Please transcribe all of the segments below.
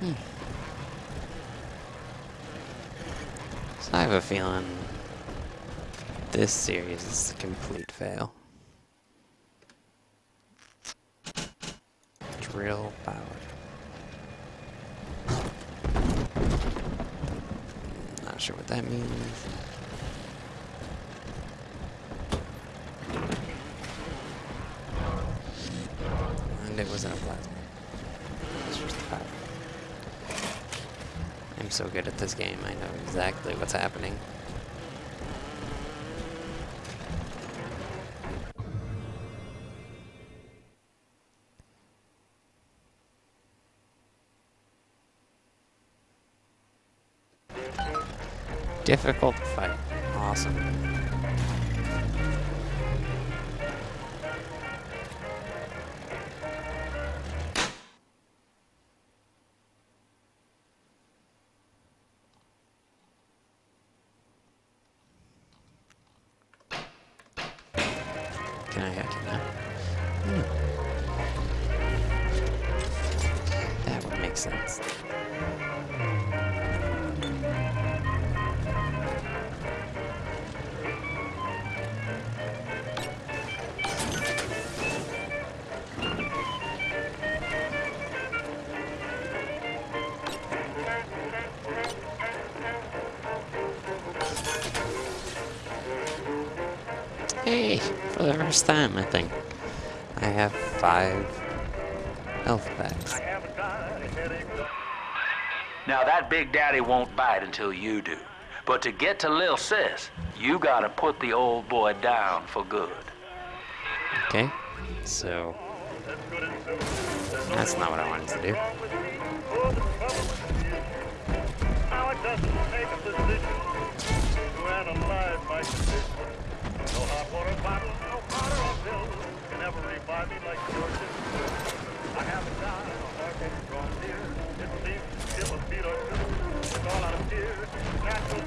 Hmm. So I have a feeling this series is a complete fail. Drill powered. Not sure what that means. And it wasn't a plasmid. It was just a power. So good at this game, I know exactly what's happening. Difficult fight. Awesome. That would make sense. Hey, for the first time, I think. I have five health packs. Now that Big Daddy won't bite until you do. But to get to Lil Sis, you gotta put the old boy down for good. Okay, so that's not what I wanted to do. Now it doesn't take a physician to analyze my condition. No hot water bottle, no powder or pill can ever revive me like. I haven't strong, dear. It seems a beat or two. It's all out of fear. Natural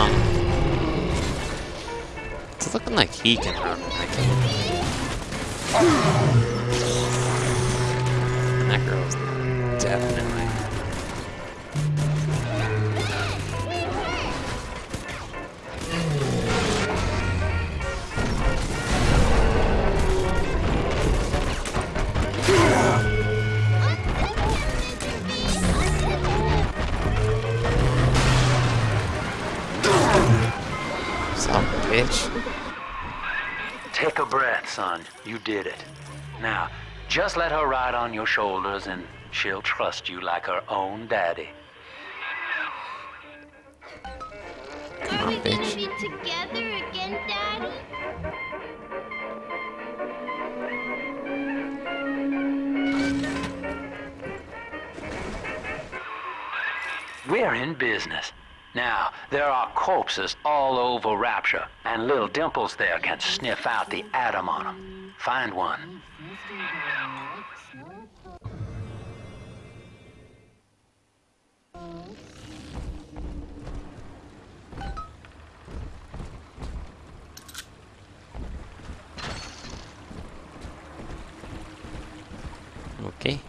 Um, it's looking like he can run. Bitch. Take a breath, son. You did it. Now, just let her ride on your shoulders and she'll trust you like her own daddy. Come Are we on, gonna bitch. be together again, Daddy? We're in business. Now, there are corpses all over Rapture, and little Dimples there can sniff out the ADAM on them. Find one. Okay.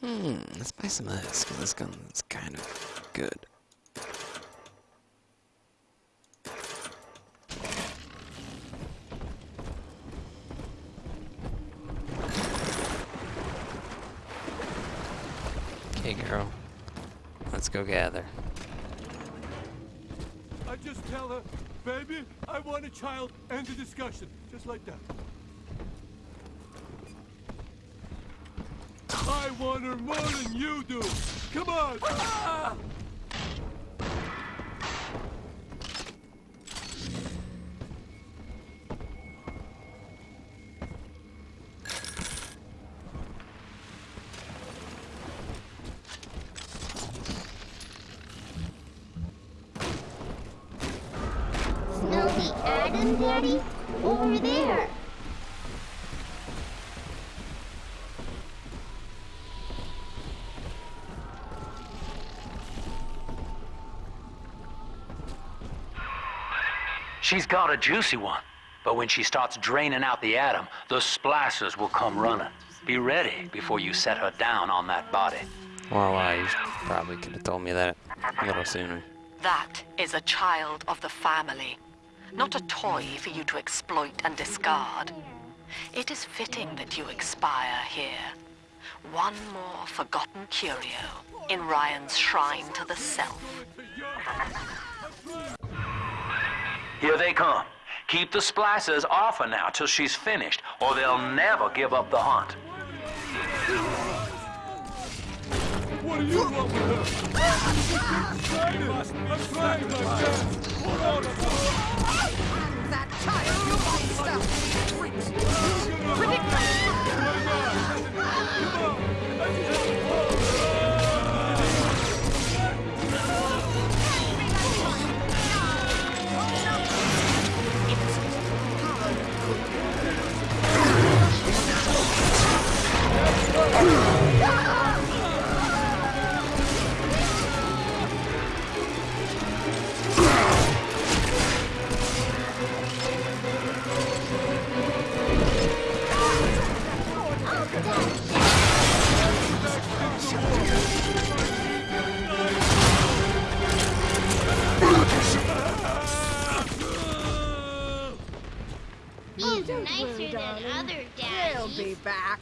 Hmm, let's buy some of this, because this gun is kind of good. Okay, girl. Let's go gather. I just tell her, baby, I want a child, end the discussion. Just like that. I want her more than you do. Come on. Smell the Daddy? Over there. She's got a juicy one. But when she starts draining out the ADAM, the splicers will come running. Be ready before you set her down on that body. Well, I probably could have told me that a little sooner. That is a child of the family, not a toy for you to exploit and discard. It is fitting that you expire here. One more forgotten curio in Ryan's shrine to the self. Here they come. Keep the splicers off her now till she's finished, or they'll never give up the hunt. What do you want with her? I'm trying. I'm trying my best. On a minute. That child, you monster! Ridiculous! Be back.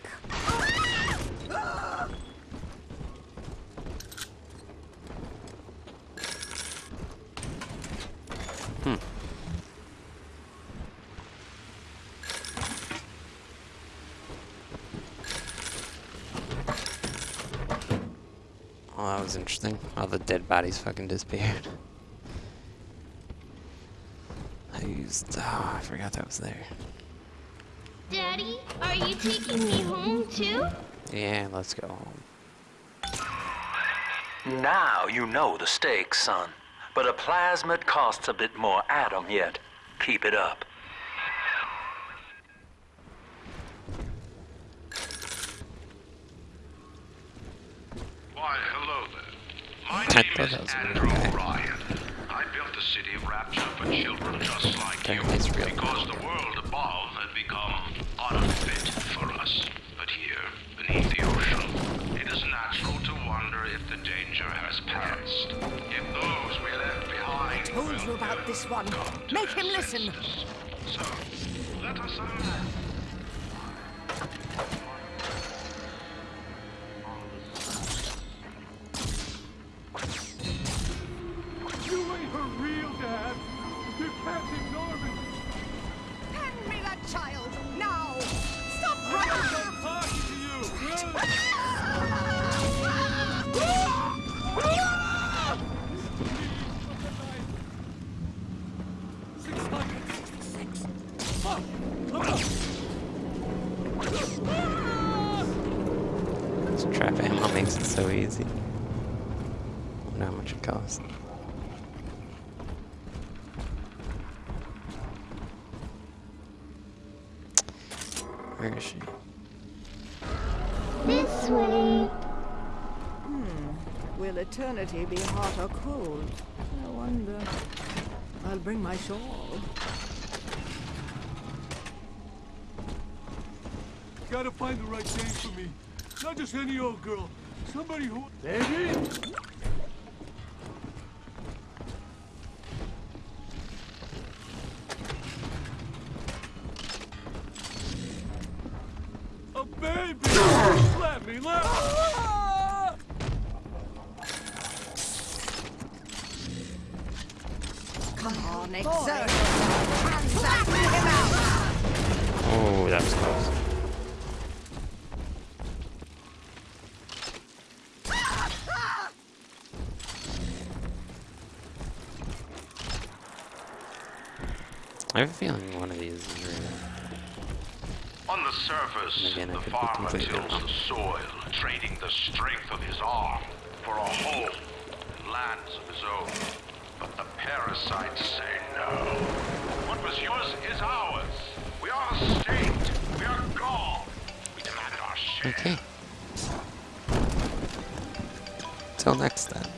Hmm. Well, that was interesting. All the dead bodies fucking disappeared. I used. Oh, I forgot that was there. Daddy, are you taking me home too? Yeah, let's go home. Now you know the stakes, son. But a plasmid costs a bit more ADAM yet. Keep it up. Why, hello there. My name is that was a Andrew guy. Ryan. I built the city of Rapture for children just like you, Apparently it's real. because the world above had become unfit for us. But here, beneath the ocean, it is natural to wonder if the danger has passed. If those we left behind Told you about this one. Make him listen. So, let us unload. This trap ammo makes it so easy. I Wonder how much it costs. Where is she? This way. Hmm. Will eternity be hot or cold? I wonder. I'll bring my shawl. Gotta find the right date for me. Not just any old girl. Somebody who. Baby? A baby! let me, let me! Come on, exert yourself and send him out! Oh, that was close. I have a feeling one of these is real. On the surface, Again, the farmer tills the soil, trading the strength of his arm for a home and lands of his own. But the parasites say no. What was yours is ours. We are the state. We are God. We demand our share. Okay. Till next time.